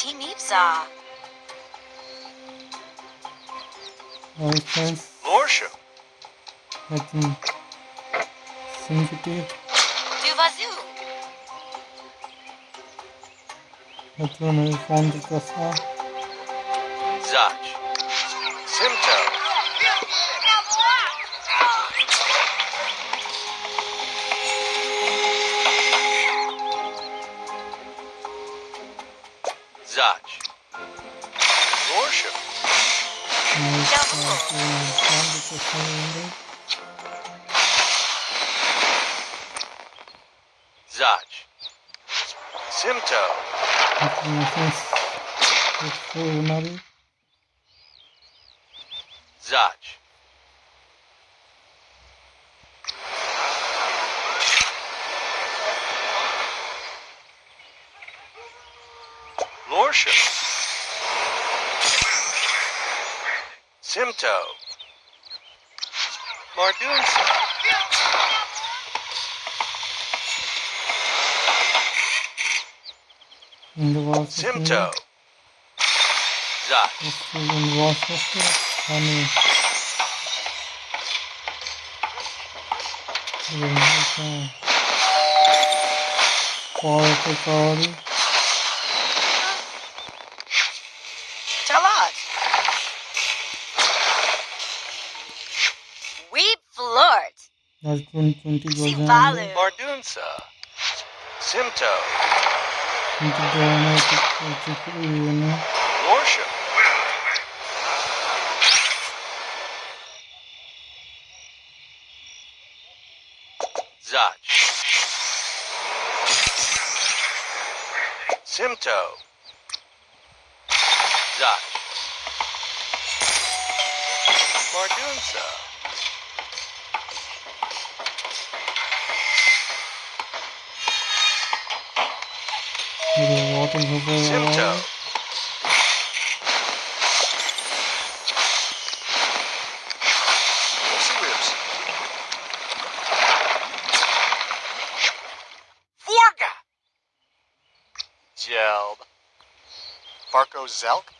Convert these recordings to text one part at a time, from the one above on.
Team Ipsa. Herkes Lorsha. hadi. Şimdi Duvazu. Patronu son dakikası. Zach. Simto. aumentando, fechando Zaj. Simto. Informações. Zaj. Lordship. Simto. Mardunsa. şimdi vasıtasında Simto. Zach. Aslında vasıtası hani Tamam. Harika tarih. Erkun Tunti Gözlemli. Sivalu. Mardunsa. Simto. Tunti Doğan'a Türk üyeni. Lorsha. Zach. Simto. Zach. Mardunsa. Bir Water Hızı Simto. var. Pussy Ribs. Vorga! Gelb. Barco Zelk?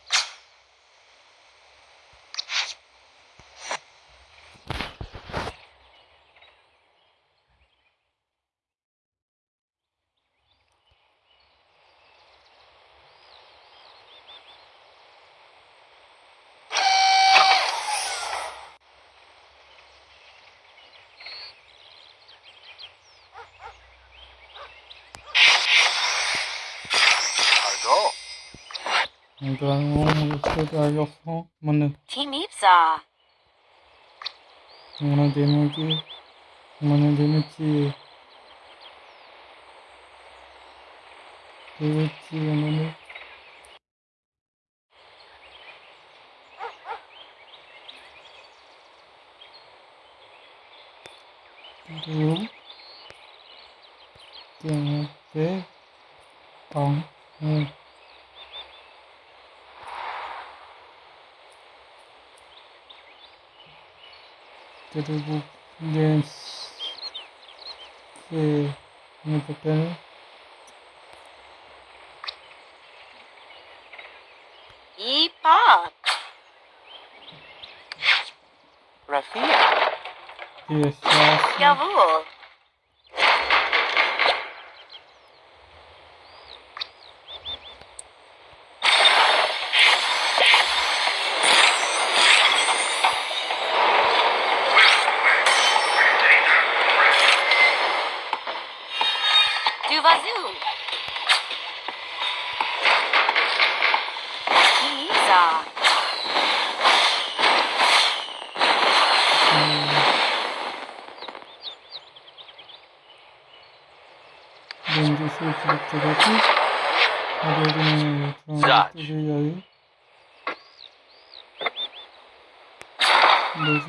드라이브 찾아여서 만나 팀 입사. 만나 데미지 만나 데미지 데미지 만나 그리고 데미지 방응 Tudo grandes que no papel. E pop. Rafia.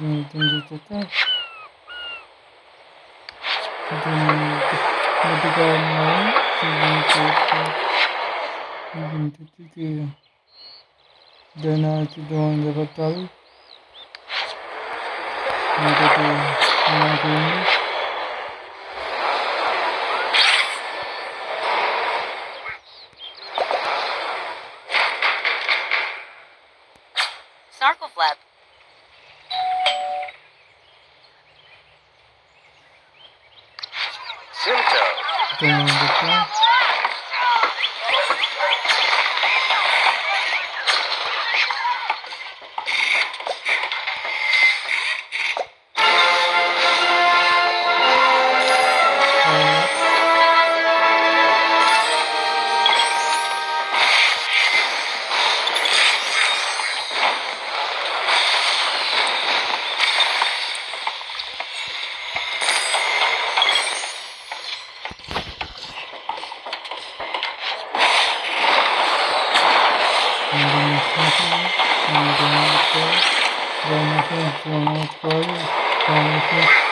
nie dążycie też. Nabiegałem na Identity Then I had to do on the battle. And that I'm not doing it. Symptoms. Yang mau.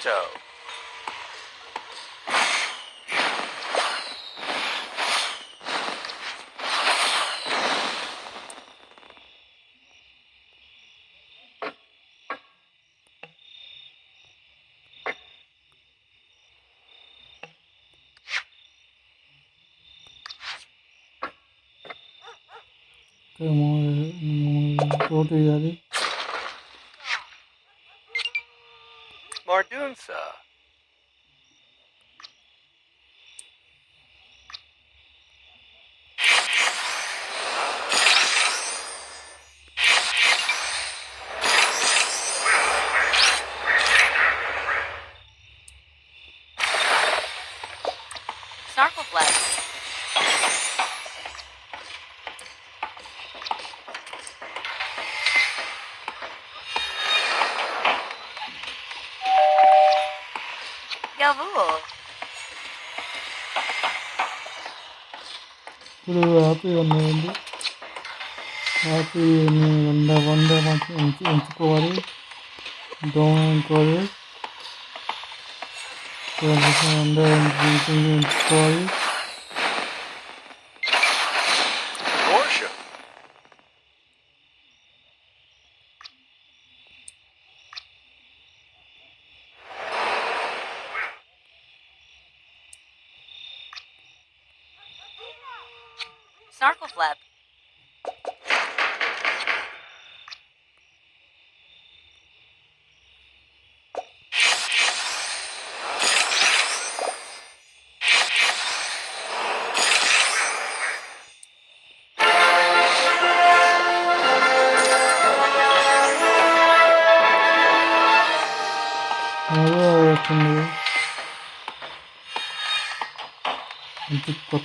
ちゃうこれもう、もう、ロで。Mardunsa. Uh, Snarkleflap. చేసావు? ఇప్పుడు happy ఉంది happy వంద వంద ఉంచుకోవాలి దోమ ఉంచుకోవాలి వంద ఉంచుకోవాలి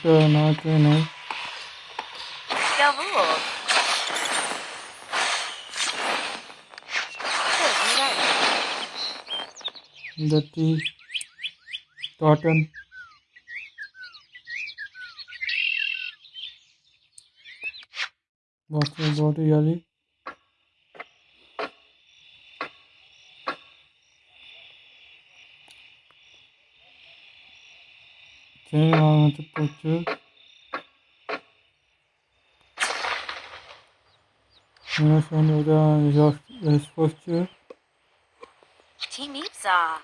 Sure, not very nice. The tea, cotton. What's your body, Yali? Şöyle anlatıp bakıyoruz. Ondan sonra da Resposçu. Timipsa.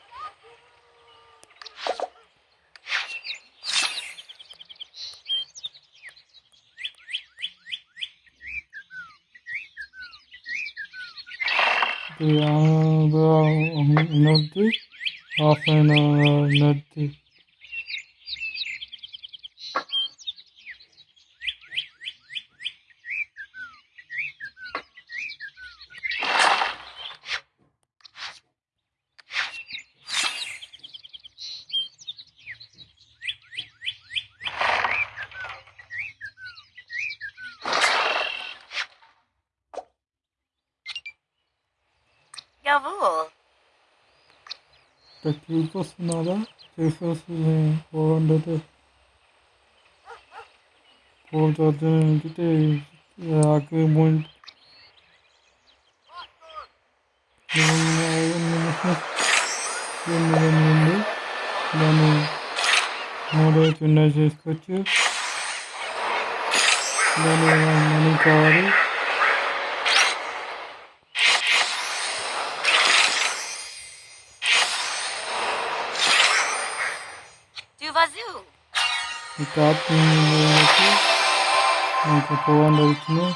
Bu anı da nerede? Aferin nerede? Jawohl. The group was another successfully bonded. For the identity agreement. దీని నుండి దాన్ని మూడో చిన్న చేసుకొచ్చు దాన్ని money కావాలి एक आदमी phone रखने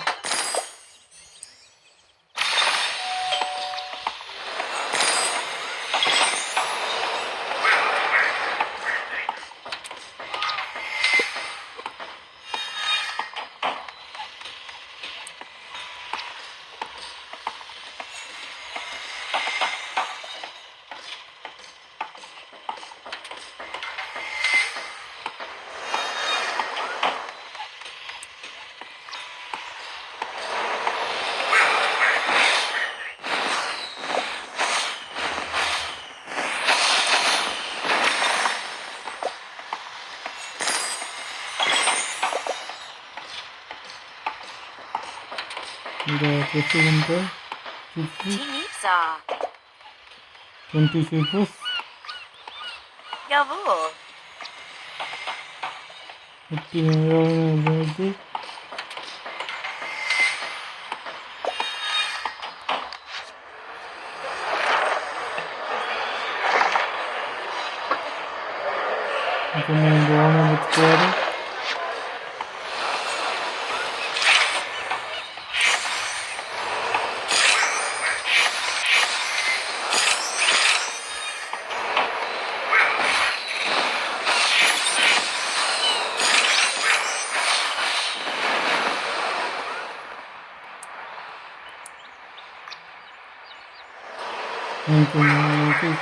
이거 대표인데 주스 재밌어 전투실 부스 여보 어떻게 열어야 되지? 이거는 뭐 하나 붙여야 돼?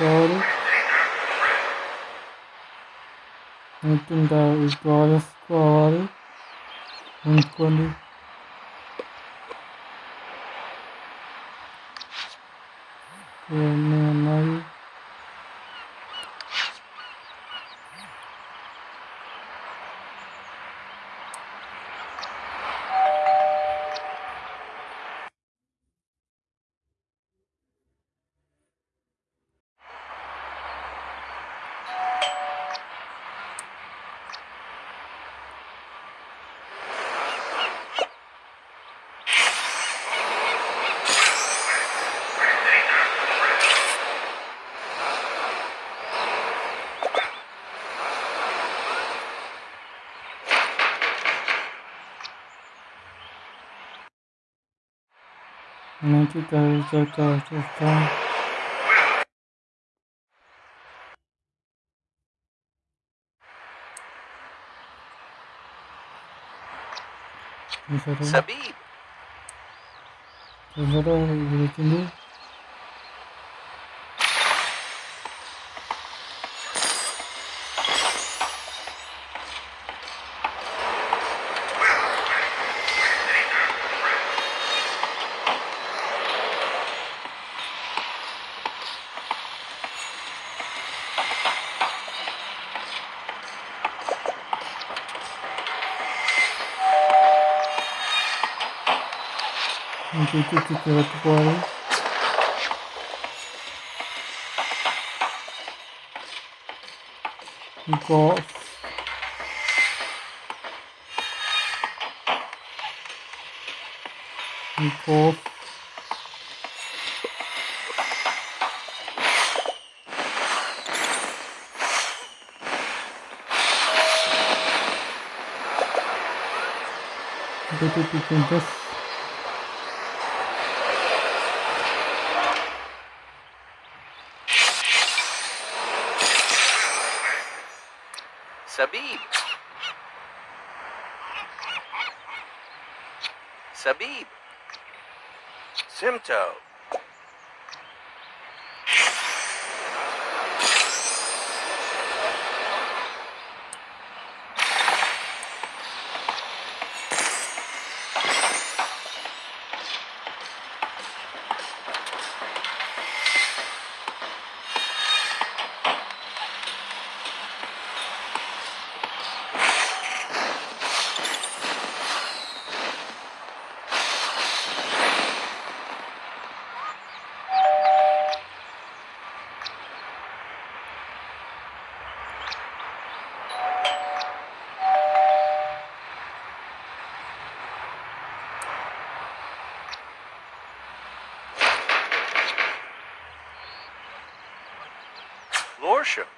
I think that is God of God. And quality. Yeah, man, No ci to tylko czysto. Sabib. Sabib, gdzie ty Tudo um eu um Nicole. um Tudo um acontece. Sabib. Simto. Lordship.